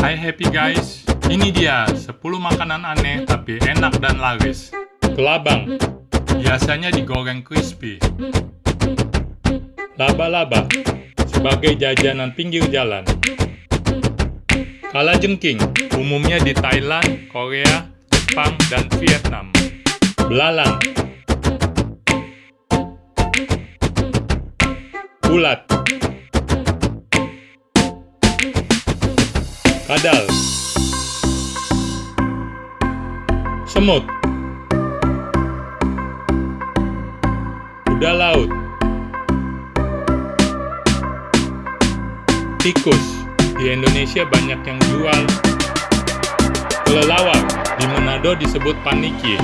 Hai happy guys, ini dia 10 makanan aneh tapi enak dan laris. Kelabang, biasanya digoreng crispy. Laba-laba, sebagai jajanan pinggir jalan. Kalajengking, umumnya di Thailand, Korea, Jepang, dan Vietnam. Belalang, bulat, kadal, semut, kuda laut, tikus. Di Indonesia banyak yang jual kelelawar. Di Manado disebut paniki.